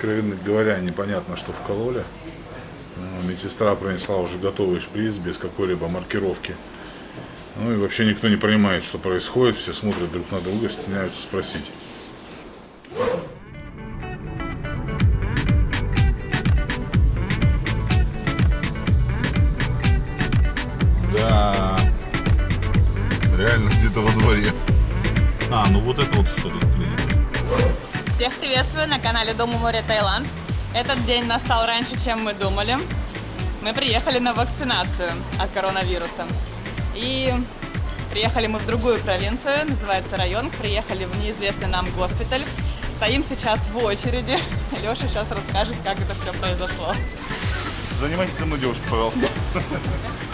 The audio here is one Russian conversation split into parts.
откровенно говоря, непонятно, что вкололи. Ну, Медсестра принесла уже готовый шприц без какой-либо маркировки. Ну и вообще никто не понимает, что происходит. Все смотрят друг на друга, стесняются спросить. Да, реально где-то во дворе. А, ну вот это вот что ли. Всех приветствую на канале Дом у моря Таиланд. Этот день настал раньше, чем мы думали. Мы приехали на вакцинацию от коронавируса. И приехали мы в другую провинцию, называется район. Приехали в неизвестный нам госпиталь. Стоим сейчас в очереди. Леша сейчас расскажет, как это все произошло. Занимайтесь мной, девушка, пожалуйста.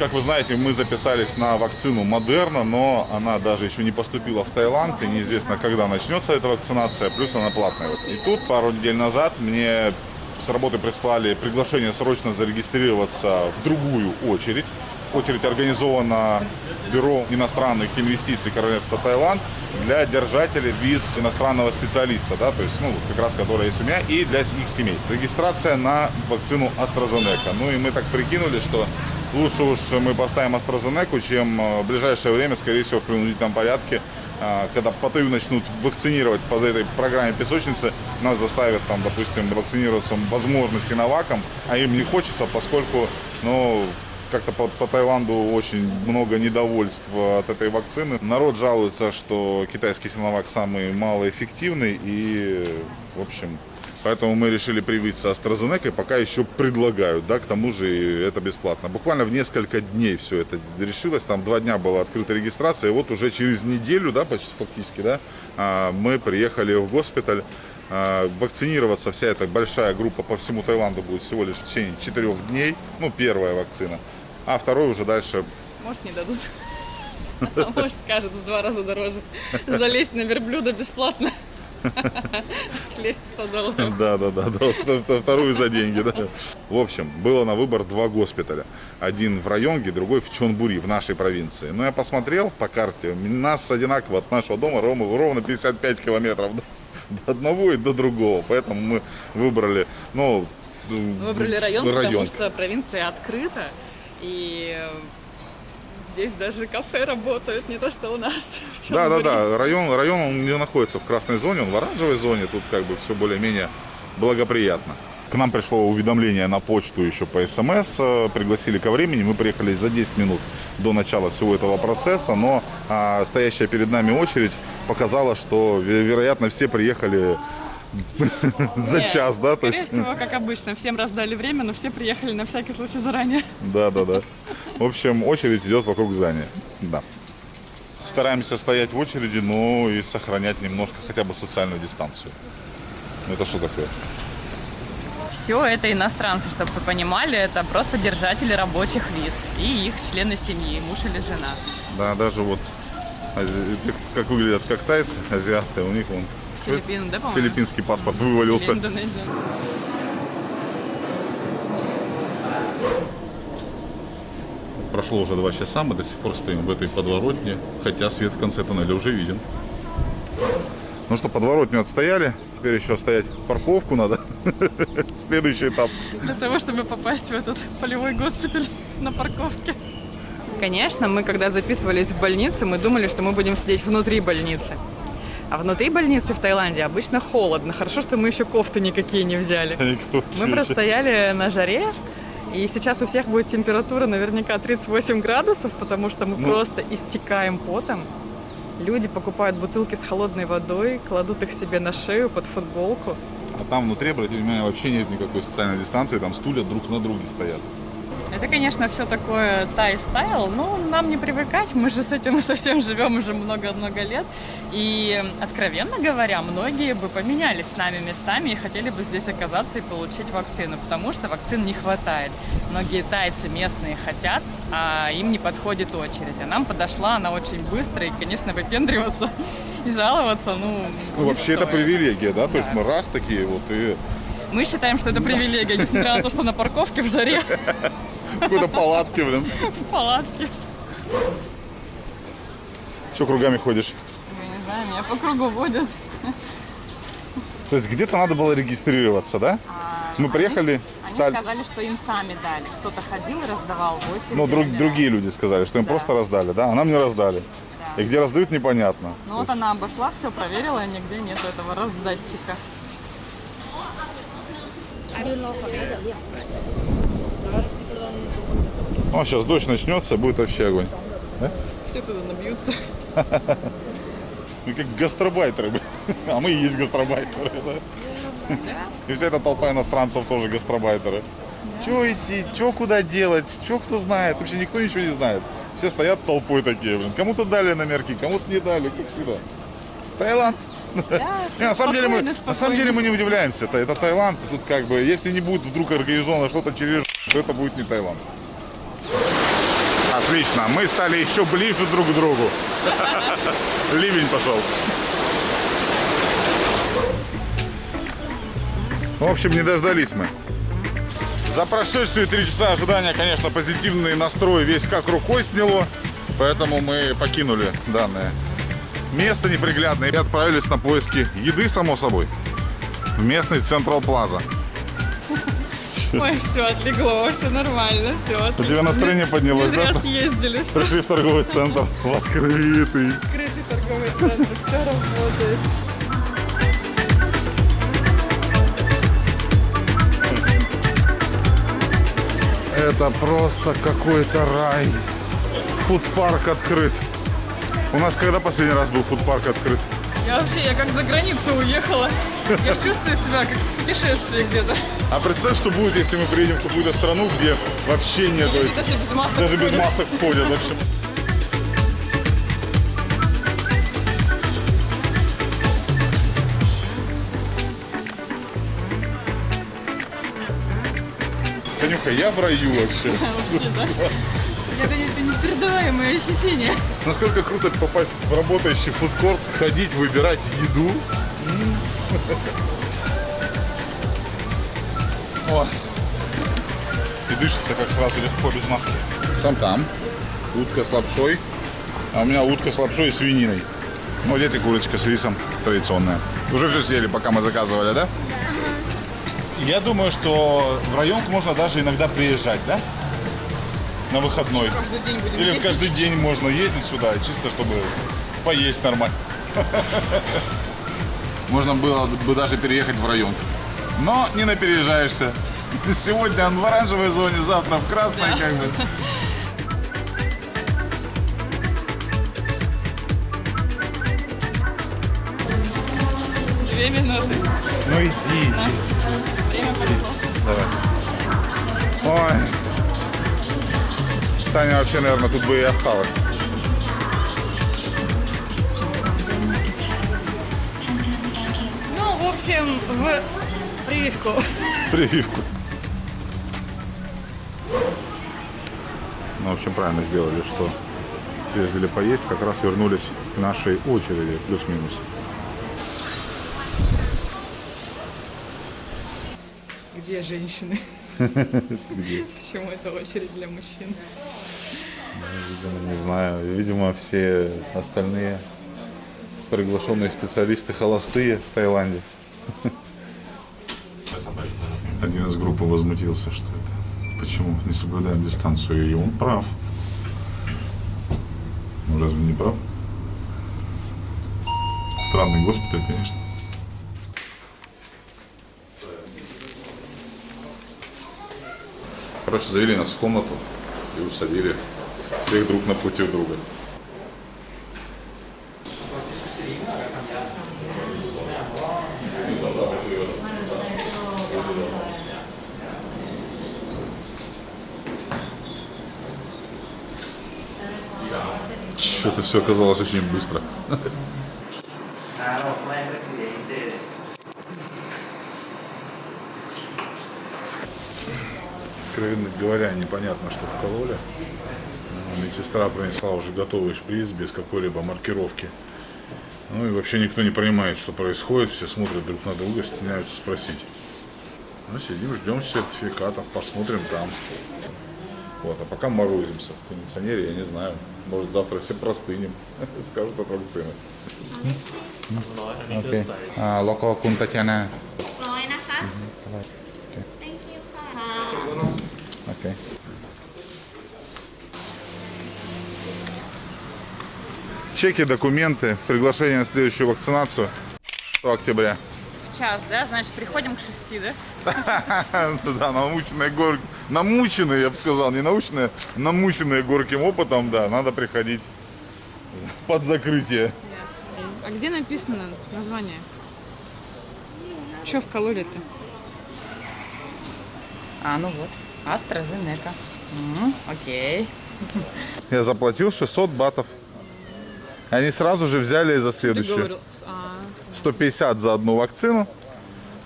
Как вы знаете, мы записались на вакцину Модерна, но она даже еще не поступила в Таиланд, и неизвестно, когда начнется эта вакцинация, плюс она платная. И тут пару недель назад мне с работы прислали приглашение срочно зарегистрироваться в другую очередь. Очередь организована Бюро иностранных инвестиций Королевства Таиланд для держателей виз иностранного специалиста, да, то есть, ну, как раз который есть у меня, и для их семей. Регистрация на вакцину AstraZeneca. Ну и мы так прикинули, что лучше уж мы поставим AstraZeneca, чем э, в ближайшее время, скорее всего, в принудительном порядке, э, когда Паттайю начнут вакцинировать под этой программе песочницы, нас заставят, там, допустим, вакцинироваться, возможно, синоваком, а им не хочется, поскольку, ну, как-то по, по Таиланду очень много недовольств от этой вакцины. Народ жалуется, что китайский синовак самый малоэффективный и, в общем, Поэтому мы решили привиться AstraZeneca, пока еще предлагают, да, к тому же это бесплатно. Буквально в несколько дней все это решилось, там два дня была открыта регистрация, и вот уже через неделю, да, почти фактически, да, а, мы приехали в госпиталь. А, вакцинироваться вся эта большая группа по всему Таиланду будет всего лишь в течение четырех дней, ну, первая вакцина, а второй уже дальше... Может, не дадут. А может, скажут в два раза дороже. Залезть на верблюда бесплатно. Слезть 100 долларов. Да, да, да, да, вторую за деньги, да. В общем, было на выбор два госпиталя. Один в Районге, другой в Чонбури, в нашей провинции. Но я посмотрел по карте, нас одинаково от нашего дома ровно 55 километров до одного и до другого. Поэтому мы выбрали, ну... Выбрали район, район, потому что провинция открыта. И здесь даже кафе работают, не то что у нас. Да, да, да. Район, район он не находится в красной зоне, он в оранжевой зоне. Тут как бы все более-менее благоприятно. К нам пришло уведомление на почту еще по СМС, э, пригласили ко времени, мы приехали за 10 минут до начала всего этого процесса, но а, стоящая перед нами очередь показала, что, вероятно, все приехали за Нет, час, да? Скорее то есть... всего, как обычно, всем раздали время, но все приехали на всякий случай заранее. Да, да, да. В общем, очередь идет вокруг здания. Да. Стараемся стоять в очереди, но и сохранять немножко хотя бы социальную дистанцию. Это что такое? Все это иностранцы, чтобы вы понимали, это просто держатели рабочих виз и их члены семьи, муж или жена. Да, даже вот, как выглядят как тайцы, азиаты, у них вон Филиппины, да, по-моему? Филиппинский паспорт вывалился. Индонезия. Прошло уже два часа, мы до сих пор стоим в этой подворотне, хотя свет в конце тоннеля уже виден. Ну что, подворотню отстояли, теперь еще стоять парковку надо. Следующий этап. Для того, чтобы попасть в этот полевой госпиталь на парковке. Конечно, мы когда записывались в больницу, мы думали, что мы будем сидеть внутри больницы. А внутри больницы в Таиланде обычно холодно. Хорошо, что мы еще кофты никакие не взяли. Мы простояли на жаре, и сейчас у всех будет температура наверняка 38 градусов, потому что мы ну... просто истекаем потом. Люди покупают бутылки с холодной водой, кладут их себе на шею под футболку. А там внутри, обратите внимание, вообще нет никакой социальной дистанции, там стулья друг на друге стоят. Это, конечно, все такое тай-стайл, но нам не привыкать, мы же с этим совсем живем уже много-много лет. И, откровенно говоря, многие бы поменялись с нами местами и хотели бы здесь оказаться и получить вакцину, потому что вакцин не хватает. Многие тайцы местные хотят, а им не подходит очередь. А нам подошла она очень быстро, и, конечно, выпендриваться и жаловаться, ну, Ну, вообще стоит. это привилегия, да? да? То есть мы раз такие вот и... Мы считаем, что это привилегия, несмотря на то, что на парковке в жаре. Какой-то палатки, блин. В палатке. Че кругами ходишь? Я не знаю, меня по кругу водят. То есть где-то надо было регистрироваться, да? Мы приехали, Они стали... сказали, что им сами дали. Кто-то ходил и раздавал в очереди. Ну, друг- другие люди сказали, что им Да. просто раздали, да? А нам не раздали. Да. И где раздают, непонятно. Ну То вот есть- она обошла, все проверила, и нигде нет этого раздатчика. Ну, сейчас дождь начнется, будет вообще огонь. Все туда набьются. Мы как гастробайтеры. А мы и есть гастробайтеры, да? И вся эта толпа иностранцев тоже гастробайтеры. Чего идти, что куда делать, что кто знает, вообще никто ничего не знает. Все стоят толпой такие, блин. Кому-то дали номерки, кому-то не дали, как всегда. Таиланд. Да, Не, на самом деле мы, спокойно, на самом деле мы не удивляемся. Это, это Таиланд. Тут как бы, если не будет вдруг организовано что-то через, то это будет не Таиланд. Отлично, мы стали еще ближе друг к другу. Ливень пошел. В общем, не дождались мы. За прошедшие три часа ожидания, конечно, позитивный настрой весь как рукой сняло. Поэтому мы покинули данное место неприглядное и отправились на поиски еды, само собой, в местный Централ Плаза. Ой, все, отлегло, все нормально, все. У тебя настроение поднялось, да? зря съездили, Пришли в торговый центр в открытый. открытый торговый центр, все работает. Это просто какой-то рай. Фудпарк открыт. У нас когда последний раз был фудпарк открыт? Я вообще, я как за границу уехала. Я чувствую себя как в путешествии где-то. А представь, что будет, если мы приедем в какую-то страну, где вообще нет, Люди даже без масок даже без масок ходят вообще. Танюха, я в раю вообще. Вообще, да. Это, это непередаваемые ощущения. Насколько круто попасть в работающий фудкорт, ходить, выбирать еду. О. И дышится как сразу легко без маски. Сам там. Утка с лапшой. А у меня утка с лапшой и свининой. Ну, где ты курочка с рисом традиционная. Уже все съели, пока мы заказывали, да? Я думаю, что в районку можно даже иногда приезжать, да? На выходной. Каждый день будем Или ездить. каждый день можно ездить сюда, чисто чтобы поесть нормально. Можно было бы даже переехать в район. Но не напережаешься. Сегодня он в оранжевой зоне, завтра в красной, как бы. Две минуты. Ну иди, иди. Время пошло. Давай. Ой. Таня вообще, наверное, тут бы и осталась. Ну, в общем, в прививку. Прививку. Ну, в общем, правильно сделали, что съездили поесть, как раз вернулись к нашей очереди, плюс-минус. Где женщины? Где? Почему это очередь для мужчин? Видимо, не знаю. Видимо, все остальные приглашенные специалисты холостые в Таиланде. Один из группы возмутился, что это почему не соблюдаем дистанцию, и он прав. Ну разве не прав? Странный госпиталь, конечно. Короче, завели нас в комнату и усадили всех друг напротив друга. Что-то все оказалось очень быстро. Откровенно говоря, непонятно, что вкололи. Медсестра принесла уже готовый шприц без какой-либо маркировки. Ну и вообще никто не понимает, что происходит. Все смотрят друг на друга, стесняются спросить. Ну, сидим, ждем сертификатов, посмотрим там. Вот, а пока морозимся в кондиционере, я не знаю. Может, завтра все простынем, скажут от вакцины. А, Локова Кун Татьяна. Kun Чеки, документы, приглашение на следующую вакцинацию. 100 октября. Час, да? Значит, приходим к шести, да? Да, научные горки, намученные, я бы сказал, не научные, намученные горьким опытом, да, надо приходить под закрытие. А где написано название? Что вкололи-то? А, ну вот. AstraZeneca. Окей. Я заплатил 600 батов. Они сразу же взяли за Ты следующую. говорил, а, 150 за одну вакцину.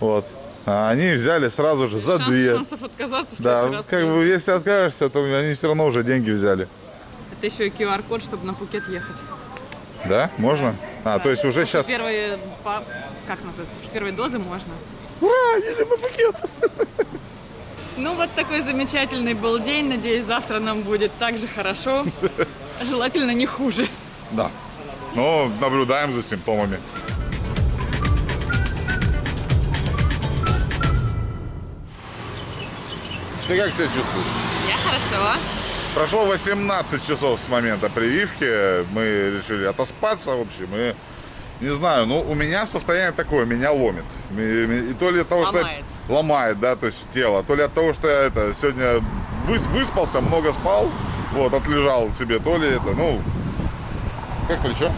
Вот. А они взяли сразу же за шанс- две. Шансов отказаться в Да, раз как бы если откажешься, то они все равно уже деньги взяли. Это еще и QR-код, чтобы на Пукет ехать. Да? Можно? А, то есть уже После сейчас... Первые, как называется, после первой дозы можно. Ура, едем на Пукет! Ну вот такой замечательный был день. Надеюсь, завтра нам будет так же хорошо. Желательно не хуже. Да. Но наблюдаем за симптомами. Ты как себя чувствуешь? Я хорошо. Прошло 18 часов с момента прививки. Мы решили отоспаться, в общем. И не знаю, ну у меня состояние такое, меня ломит. И и то ли от того, что... Ломает. я- Ломает, да, то есть тело. То ли от того, что я это сегодня выс- выспался, много спал, вот, отлежал себе, то ли это, ну... Как плечо?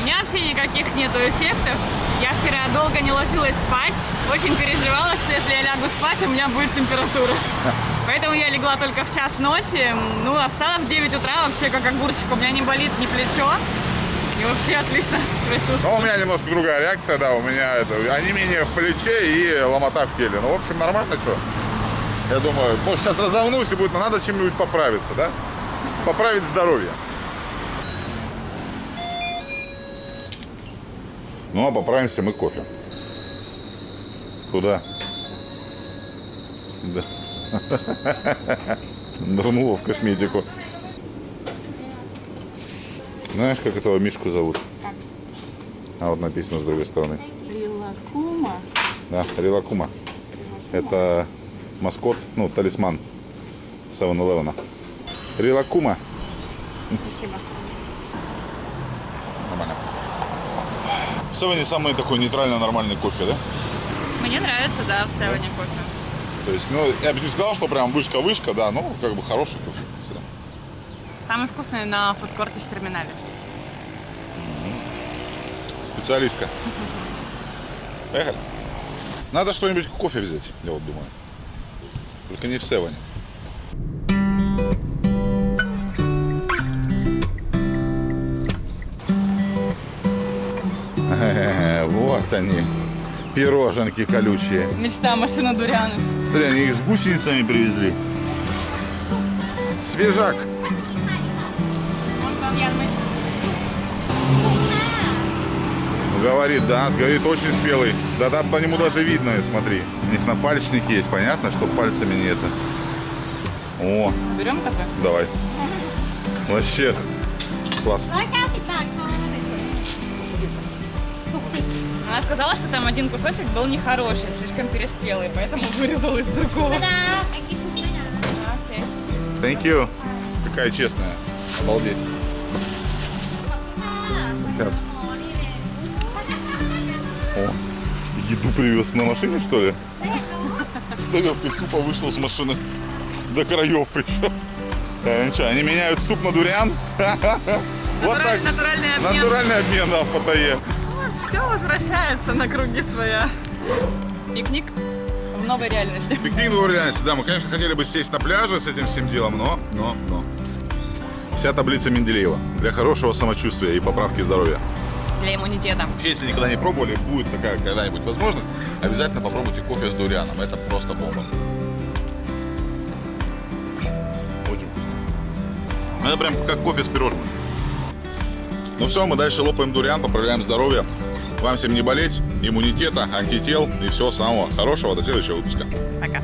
У меня вообще никаких нету эффектов. Я вчера долго не ложилась спать. Очень переживала, что если я лягу спать, у меня будет температура. Поэтому я легла только в час ночи. Ну, а встала в 9 утра вообще как огурчик. У меня не болит ни плечо. И вообще отлично. Ну, у меня немножко другая реакция, да, у меня это, онемение в плече и ломота в теле. Ну, в общем, нормально, что? Я думаю, может, сейчас разомнусь и будет, но надо чем-нибудь поправиться, да? Поправить здоровье. Ну, а поправимся мы кофе. Куда? Да. Нырнула в косметику. Знаешь, как этого Мишку зовут? А вот написано с другой стороны. Рилакума. Да, Рилакума. Это маскот, ну, талисман 7-Eleven. Рилакума. Спасибо. Нормально. В Севене самый такой нейтрально нормальный кофе, да? Мне нравится, да, в Севене кофе. То есть, ну, я бы не сказал, что прям вышка-вышка, да, но как бы хороший кофе. всегда. Самый вкусный на фудкорте в терминале. Специалистка. Поехали. Надо что-нибудь кофе взять, я вот думаю. Только не в Севене. Вот они, пироженки колючие. Мечта машина Дурианы. Смотри, они их с гусеницами привезли. Свежак. Там. Говорит, да, говорит, очень спелый. Да, да, по нему даже видно, смотри. У них напальчник есть, понятно, что пальцами не это. О, Берем такой? давай. Вообще, класс. Она сказала, что там один кусочек был нехороший, слишком переспелый, поэтому вырезала из другого. Thank you. Такая честная. Обалдеть. Ребят. О, еду привез на машине, что ли? С тарелкой супа вышел с машины. До краев пришел. Да, э, ну что, они меняют суп на дуриан? Вот так. Натуральный обмен. Натуральный обмен, да, в Паттайе. Все возвращается на круги своя. Пикник в новой реальности. Пикник в реальности, да, мы, конечно, хотели бы сесть на пляже с этим всем делом, но, но, но. Вся таблица Менделеева для хорошего самочувствия и поправки здоровья. Для иммунитета. Если никогда не пробовали, будет такая когда-нибудь возможность, обязательно попробуйте кофе с дурианом. Это просто бомба. Очень вкусно. Это прям как кофе с пирожным. Ну все, мы дальше лопаем дуриан, поправляем здоровье. Вам всем не болеть, иммунитета, антител и всего самого хорошего. До следующего выпуска. Пока.